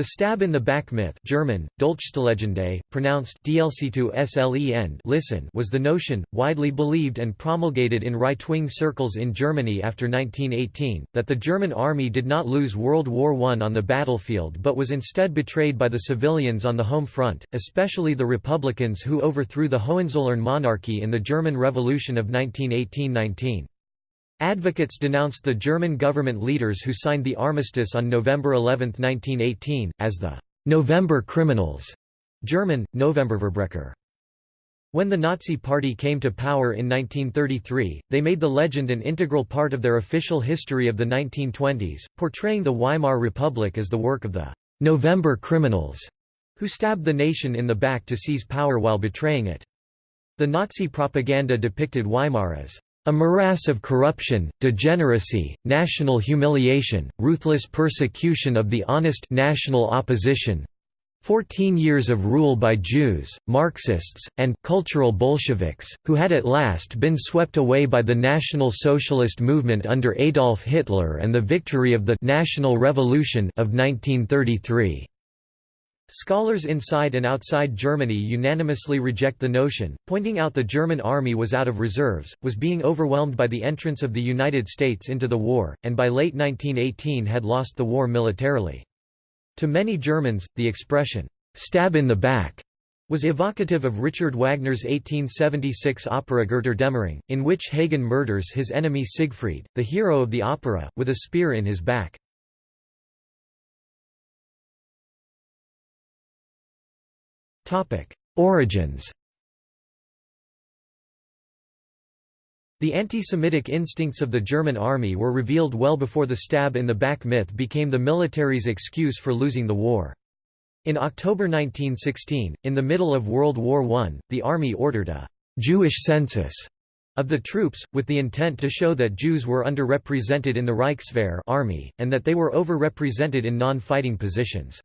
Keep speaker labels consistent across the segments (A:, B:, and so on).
A: The stab in the back myth German, pronounced dlc listen was the notion, widely believed and promulgated in right-wing circles in Germany after 1918, that the German army did not lose World War I on the battlefield but was instead betrayed by the civilians on the home front, especially the Republicans who overthrew the Hohenzollern monarchy in the German Revolution of 1918–19. Advocates denounced the German government leaders who signed the armistice on November 11, 1918, as the «November criminals» German, Novemberverbrecher. When the Nazi Party came to power in 1933, they made the legend an integral part of their official history of the 1920s, portraying the Weimar Republic as the work of the «November criminals» who stabbed the nation in the back to seize power while betraying it. The Nazi propaganda depicted Weimar as a morass of corruption, degeneracy, national humiliation, ruthless persecution of the honest national opposition, 14 years of rule by Jews, Marxists, and cultural Bolsheviks, who had at last been swept away by the National Socialist movement under Adolf Hitler and the victory of the «National Revolution» of 1933. Scholars inside and outside Germany unanimously reject the notion, pointing out the German army was out of reserves, was being overwhelmed by the entrance of the United States into the war, and by late 1918 had lost the war militarily. To many Germans, the expression, "'stab in the back' was evocative of Richard Wagner's 1876 opera Götterdämmerung, in which Hagen murders his enemy Siegfried, the hero of the opera, with a spear in his back. Origins The anti-Semitic instincts of the German army were revealed well before the stab in the back myth became the military's excuse for losing the war. In October 1916, in the middle of World War I, the army ordered a «Jewish census» of the troops, with the intent to show that Jews were underrepresented in the Reichswehr army, and that they were overrepresented in non-fighting positions.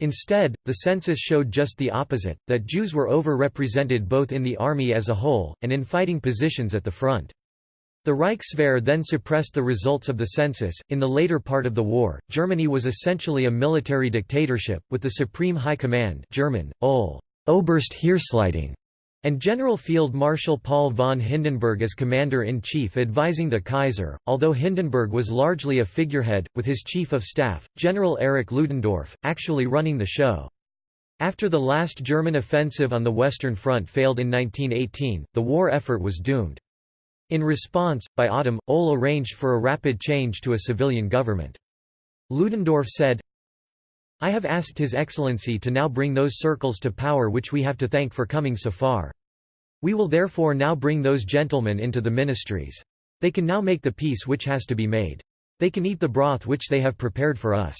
A: Instead, the census showed just the opposite, that Jews were over-represented both in the army as a whole, and in fighting positions at the front. The Reichswehr then suppressed the results of the census. In the later part of the war, Germany was essentially a military dictatorship, with the Supreme High Command German. Oberst Heeresleitung, and General Field Marshal Paul von Hindenburg as commander-in-chief advising the Kaiser, although Hindenburg was largely a figurehead, with his chief of staff, General Erich Ludendorff, actually running the show. After the last German offensive on the Western Front failed in 1918, the war effort was doomed. In response, by autumn, Ohl arranged for a rapid change to a civilian government. Ludendorff said, I have asked His Excellency to now bring those circles to power which we have to thank for coming so far. We will therefore now bring those gentlemen into the ministries. They can now make the peace which has to be made. They can eat the broth which they have prepared for us.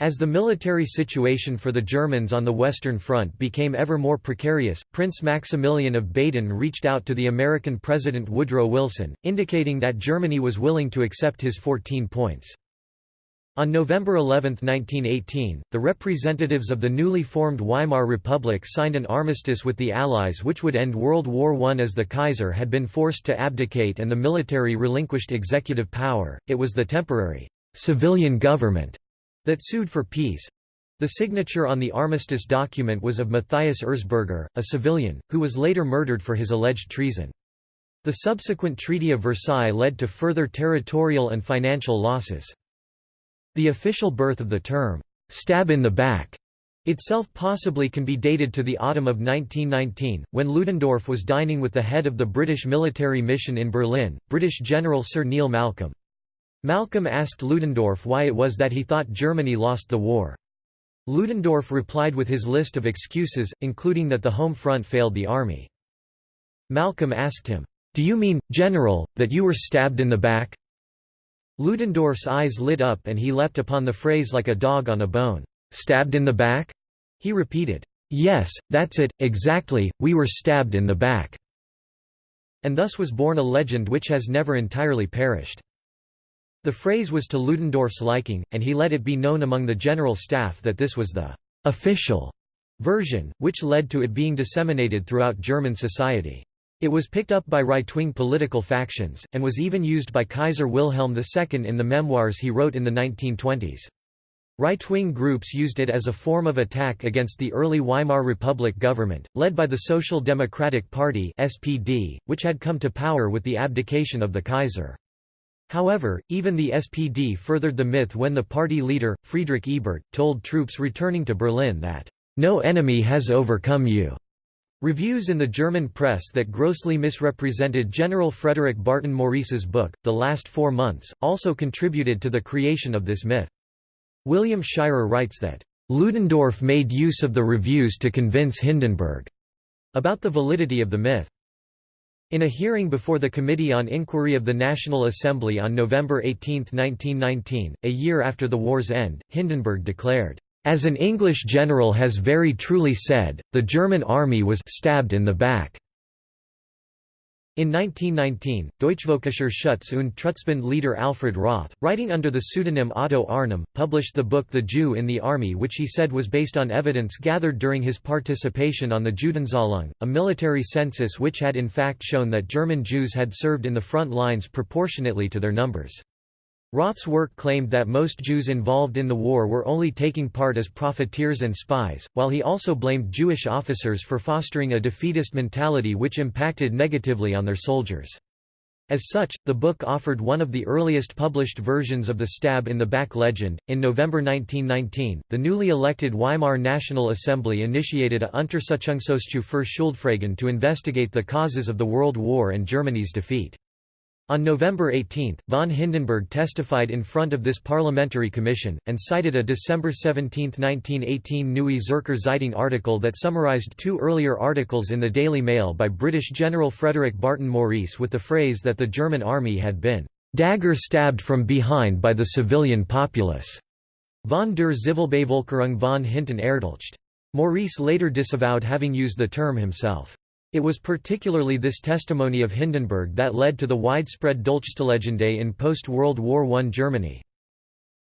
A: As the military situation for the Germans on the Western Front became ever more precarious, Prince Maximilian of Baden reached out to the American President Woodrow Wilson, indicating that Germany was willing to accept his 14 points. On November 11, 1918, the representatives of the newly formed Weimar Republic signed an armistice with the Allies which would end World War I as the Kaiser had been forced to abdicate and the military relinquished executive power, it was the temporary «civilian government» that sued for peace. The signature on the armistice document was of Matthias Erzberger, a civilian, who was later murdered for his alleged treason. The subsequent Treaty of Versailles led to further territorial and financial losses. The official birth of the term, "'stab in the back' itself possibly can be dated to the autumn of 1919, when Ludendorff was dining with the head of the British military mission in Berlin, British General Sir Neil Malcolm. Malcolm asked Ludendorff why it was that he thought Germany lost the war. Ludendorff replied with his list of excuses, including that the home front failed the army. Malcolm asked him, "'Do you mean, General, that you were stabbed in the back?' Ludendorff's eyes lit up and he leapt upon the phrase like a dog on a bone. "'Stabbed in the back?' He repeated. "'Yes, that's it, exactly, we were stabbed in the back.' And thus was born a legend which has never entirely perished. The phrase was to Ludendorff's liking, and he let it be known among the general staff that this was the «official» version, which led to it being disseminated throughout German society. It was picked up by right-wing political factions, and was even used by Kaiser Wilhelm II in the memoirs he wrote in the 1920s. Right-wing groups used it as a form of attack against the early Weimar Republic government, led by the Social Democratic Party SPD, which had come to power with the abdication of the Kaiser. However, even the SPD furthered the myth when the party leader, Friedrich Ebert, told troops returning to Berlin that, "...no enemy has overcome you." Reviews in the German press that grossly misrepresented General Frederick Barton Maurice's book, The Last Four Months, also contributed to the creation of this myth. William Shirer writes that, "...Ludendorff made use of the reviews to convince Hindenburg," about the validity of the myth. In a hearing before the Committee on Inquiry of the National Assembly on November 18, 1919, a year after the war's end, Hindenburg declared, "...as an English general has very truly said, the German army was stabbed in the back." In 1919, Deutschvölkischer Schutz und Trutzbund leader Alfred Roth, writing under the pseudonym Otto Arnim, published the book The Jew in the Army which he said was based on evidence gathered during his participation on the Judenzählung, a military census which had in fact shown that German Jews had served in the front lines proportionately to their numbers. Roth's work claimed that most Jews involved in the war were only taking part as profiteers and spies, while he also blamed Jewish officers for fostering a defeatist mentality which impacted negatively on their soldiers. As such, the book offered one of the earliest published versions of the stab in the back legend. In November 1919, the newly elected Weimar National Assembly initiated a Untersuchungsausschuss für Schuldfragen to investigate the causes of the World War and Germany's defeat. On November 18, von Hindenburg testified in front of this parliamentary commission, and cited a December 17, 1918 Neue Zürcher Zeitung article that summarized two earlier articles in the Daily Mail by British General Frederick Barton Maurice with the phrase that the German army had been «dagger stabbed from behind by the civilian populace» von der Zivilbevölkerung von hinten erdolcht. Maurice later disavowed having used the term himself. It was particularly this testimony of Hindenburg that led to the widespread Dolchstoßlegende in post-World War I Germany.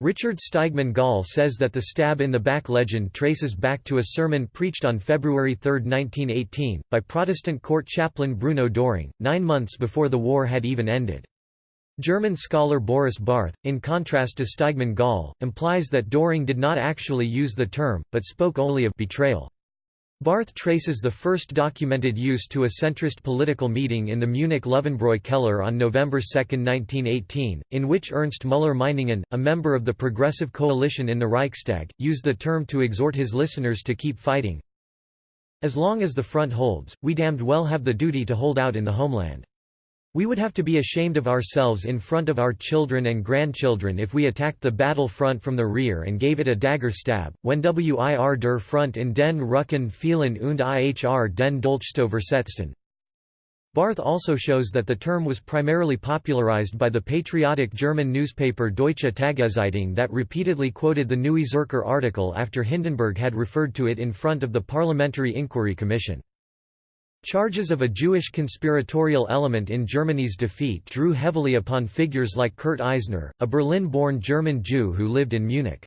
A: Richard Steigmann Gall says that the stab in the back legend traces back to a sermon preached on February 3, 1918, by Protestant court chaplain Bruno Doehring, nine months before the war had even ended. German scholar Boris Barth, in contrast to Steigmann Gall, implies that Doehring did not actually use the term, but spoke only of betrayal. Barth traces the first documented use to a centrist political meeting in the Munich Löwenbräu Keller on November 2, 1918, in which Ernst Müller-Meiningen, a member of the Progressive Coalition in the Reichstag, used the term to exhort his listeners to keep fighting. As long as the front holds, we damned well have the duty to hold out in the homeland. We would have to be ashamed of ourselves in front of our children and grandchildren if we attacked the battle front from the rear and gave it a dagger stab, when wir der Front in den Rücken fielen und ihr den Dolchstoß versetzten. Barth also shows that the term was primarily popularized by the patriotic German newspaper Deutsche Tageszeitung that repeatedly quoted the Neue Zürcher article after Hindenburg had referred to it in front of the Parliamentary Inquiry Commission. Charges of a Jewish conspiratorial element in Germany's defeat drew heavily upon figures like Kurt Eisner, a Berlin-born German Jew who lived in Munich.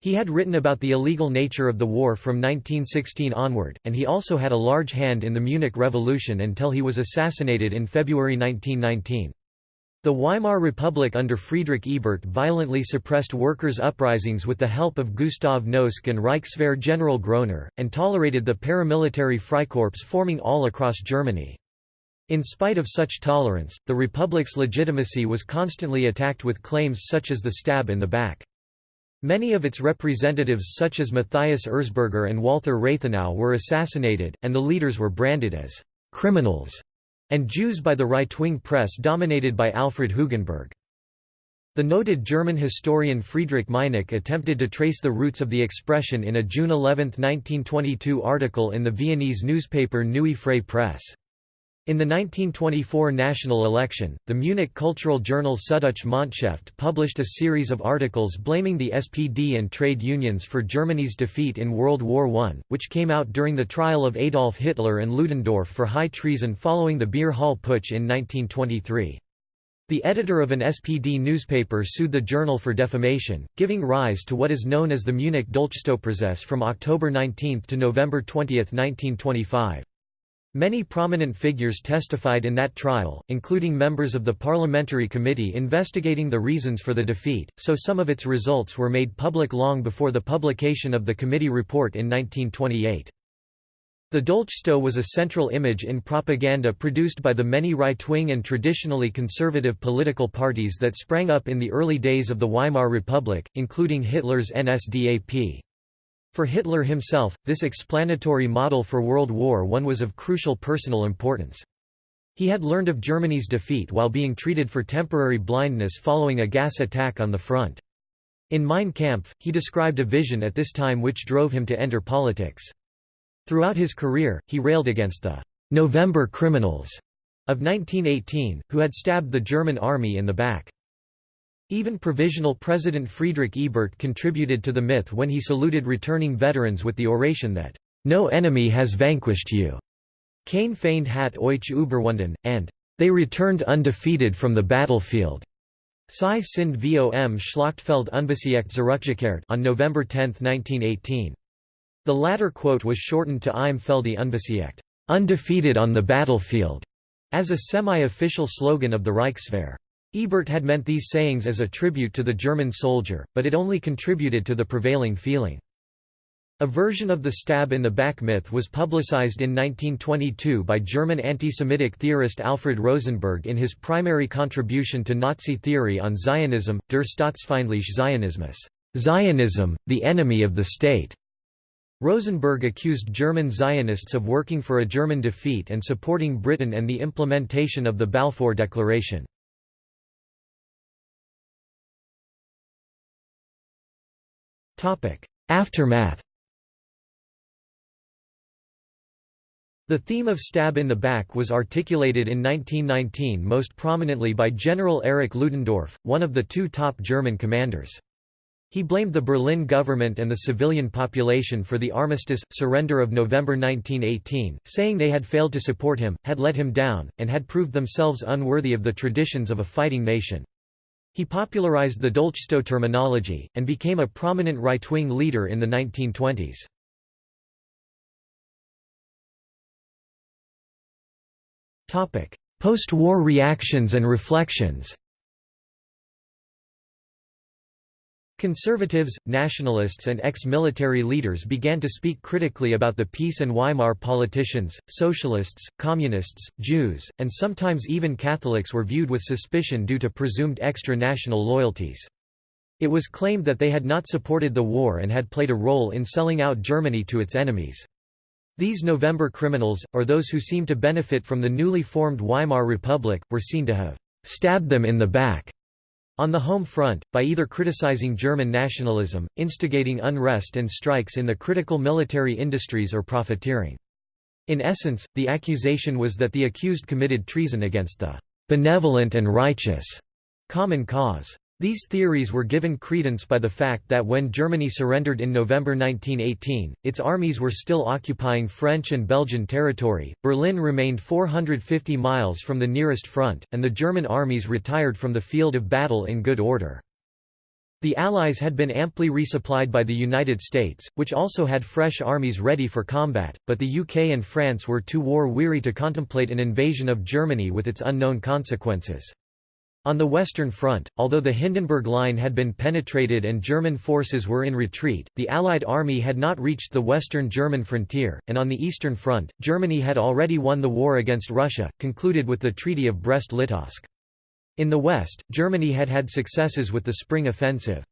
A: He had written about the illegal nature of the war from 1916 onward, and he also had a large hand in the Munich Revolution until he was assassinated in February 1919. The Weimar Republic under Friedrich Ebert violently suppressed workers' uprisings with the help of Gustav Noske and Reichswehr General Groener, and tolerated the paramilitary Freikorps forming all across Germany. In spite of such tolerance, the Republic's legitimacy was constantly attacked with claims such as the stab in the back. Many of its representatives such as Matthias Erzberger and Walther Rathenau were assassinated, and the leaders were branded as «criminals» and Jews by the right-wing press dominated by Alfred Hugenberg. The noted German historian Friedrich Meinecke attempted to trace the roots of the expression in a June 11, 1922 article in the Viennese newspaper Neue Freie Presse. In the 1924 national election, the Munich cultural journal Süddeutsche Monatshefte published a series of articles blaming the SPD and trade unions for Germany's defeat in World War I, which came out during the trial of Adolf Hitler and Ludendorff for high treason following the Beer Hall Putsch in 1923. The editor of an SPD newspaper sued the journal for defamation, giving rise to what is known as the Munich Dolchstoßprozess from October 19 to November 20, 1925. Many prominent figures testified in that trial, including members of the parliamentary committee investigating the reasons for the defeat, so some of its results were made public long before the publication of the committee report in 1928. The Dolchstoß was a central image in propaganda produced by the many right-wing and traditionally conservative political parties that sprang up in the early days of the Weimar Republic, including Hitler's NSDAP. For Hitler himself, this explanatory model for World War I was of crucial personal importance. He had learned of Germany's defeat while being treated for temporary blindness following a gas attack on the front. In Mein Kampf, he described a vision at this time which drove him to enter politics. Throughout his career, he railed against the «November criminals» of 1918, who had stabbed the German army in the back. Even Provisional President Friedrich Ebert contributed to the myth when he saluted returning veterans with the oration that, "...no enemy has vanquished you." Keine Feind hat euch überwunden, and they returned undefeated from the battlefield. Sie sind vom Schlachtfeld unbesiegt zurückgekehrt on November 10, 1918. The latter quote was shortened to Im Felde unbesiegt, undefeated on the battlefield, as a semi-official slogan of the Reichswehr. Ebert had meant these sayings as a tribute to the German soldier, but it only contributed to the prevailing feeling. A version of the stab in the back myth was publicized in 1922 by German anti-Semitic theorist Alfred Rosenberg in his primary contribution to Nazi theory on Zionism, Der Staatsfeindliche Zionismus, Zionism, the enemy of the state. Rosenberg accused German Zionists of working for a German defeat and supporting Britain and the implementation of the Balfour Declaration. Aftermath The theme of stab in the back was articulated in 1919 most prominently by General Erich Ludendorff, one of the two top German commanders. He blamed the Berlin government and the civilian population for the armistice, surrender of November 1918, saying they had failed to support him, had let him down, and had proved themselves unworthy of the traditions of a fighting nation. He popularized the Dolchstoß terminology, and became a prominent right-wing leader in the 1920s. Post-war reactions and reflections Conservatives, nationalists and ex-military leaders began to speak critically about the peace and Weimar politicians, socialists, communists, Jews, and sometimes even Catholics were viewed with suspicion due to presumed extra-national loyalties. It was claimed that they had not supported the war and had played a role in selling out Germany to its enemies. These November criminals, or those who seemed to benefit from the newly formed Weimar Republic, were seen to have «stabbed them in the back» On the home front, by either criticizing German nationalism, instigating unrest and strikes in the critical military industries or profiteering. In essence, the accusation was that the accused committed treason against the benevolent and righteous common cause. These theories were given credence by the fact that when Germany surrendered in November 1918, its armies were still occupying French and Belgian territory, Berlin remained 450 miles from the nearest front, and the German armies retired from the field of battle in good order. The Allies had been amply resupplied by the United States, which also had fresh armies ready for combat, but the UK and France were too war-weary to contemplate an invasion of Germany with its unknown consequences. On the Western Front, although the Hindenburg Line had been penetrated and German forces were in retreat, the Allied army had not reached the western German frontier, and on the Eastern Front, Germany had already won the war against Russia, concluded with the Treaty of Brest-Litovsk. In the West, Germany had had successes with the Spring Offensive.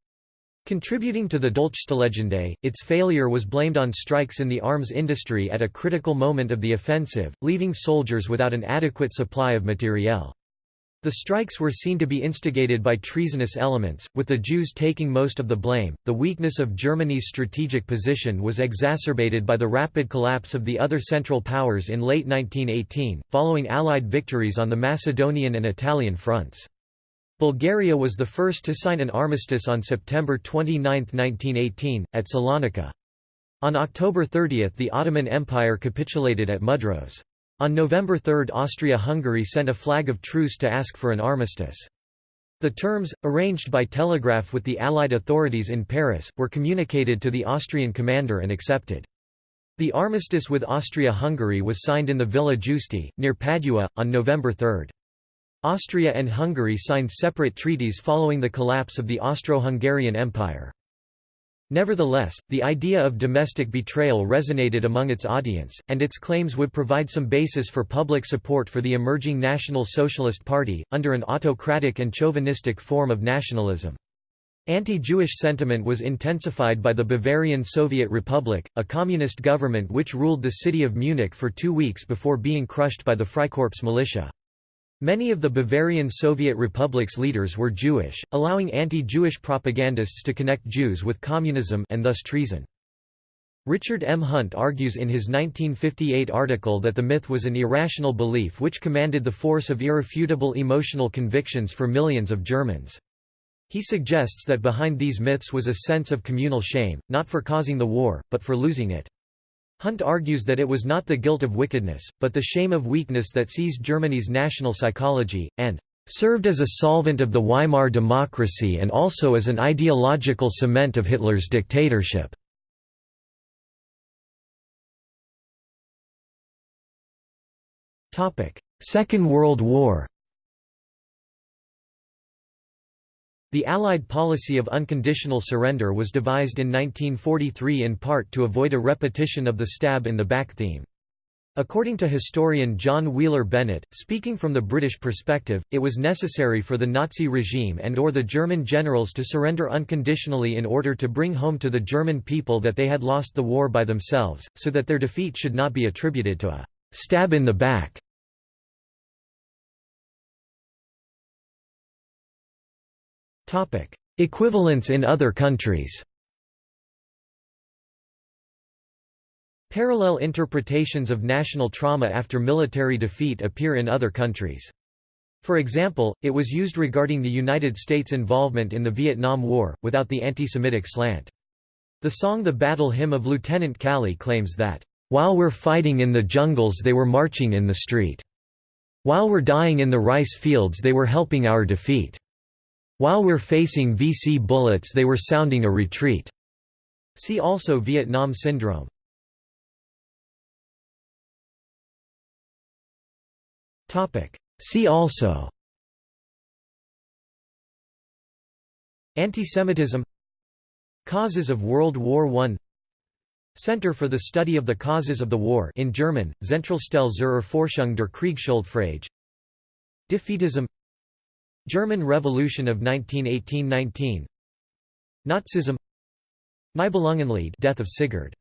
A: Contributing to the Dolchstoßlegende, its failure was blamed on strikes in the arms industry at a critical moment of the offensive, leaving soldiers without an adequate supply of materiel. The strikes were seen to be instigated by treasonous elements, with the Jews taking most of the blame. The weakness of Germany's strategic position was exacerbated by the rapid collapse of the other Central Powers in late 1918, following Allied victories on the Macedonian and Italian fronts. Bulgaria was the first to sign an armistice on September 29, 1918, at Salonika. On October 30 the Ottoman Empire capitulated at Mudros. On November 3 Austria-Hungary sent a flag of truce to ask for an armistice. The terms, arranged by telegraph with the Allied authorities in Paris, were communicated to the Austrian commander and accepted. The armistice with Austria-Hungary was signed in the Villa Giusti, near Padua, on November 3. Austria and Hungary signed separate treaties following the collapse of the Austro-Hungarian Empire. Nevertheless, the idea of domestic betrayal resonated among its audience, and its claims would provide some basis for public support for the emerging National Socialist Party, under an autocratic and chauvinistic form of nationalism. Anti-Jewish sentiment was intensified by the Bavarian Soviet Republic, a communist government which ruled the city of Munich for two weeks before being crushed by the Freikorps militia. Many of the Bavarian Soviet Republic's leaders were Jewish, allowing anti-Jewish propagandists to connect Jews with communism and thus treason. Richard M. Hunt argues in his 1958 article that the myth was an irrational belief which commanded the force of irrefutable emotional convictions for millions of Germans. He suggests that behind these myths was a sense of communal shame, not for causing the war, but for losing it. Hunt argues that it was not the guilt of wickedness, but the shame of weakness that seized Germany's national psychology, and served as a solvent of the Weimar democracy and also as an ideological cement of Hitler's dictatorship. Second World War The Allied policy of unconditional surrender was devised in 1943 in part to avoid a repetition of the stab in the back theme. According to historian John Wheeler Bennett, speaking from the British perspective, it was necessary for the Nazi regime and or the German generals to surrender unconditionally in order to bring home to the German people that they had lost the war by themselves, so that their defeat should not be attributed to a «stab in the back» Equivalents in other countries Parallel interpretations of national trauma after military defeat appear in other countries. For example, it was used regarding the United States' involvement in the Vietnam War, without the anti-Semitic slant. The song The Battle Hymn of Lieutenant Calley claims that, "...while we're fighting in the jungles they were marching in the street. While we're dying in the rice fields they were helping our defeat." While we're facing VC bullets they were sounding a retreat. See also Vietnam Syndrome. See also Antisemitism Causes of World War I Center for the Study of the Causes of the War in German, Zentralstelle zur Erforschung der Kriegsschuldfrage Defeatism German Revolution of 1918–19 Nazism. Nibelungenlied Death of Sigurd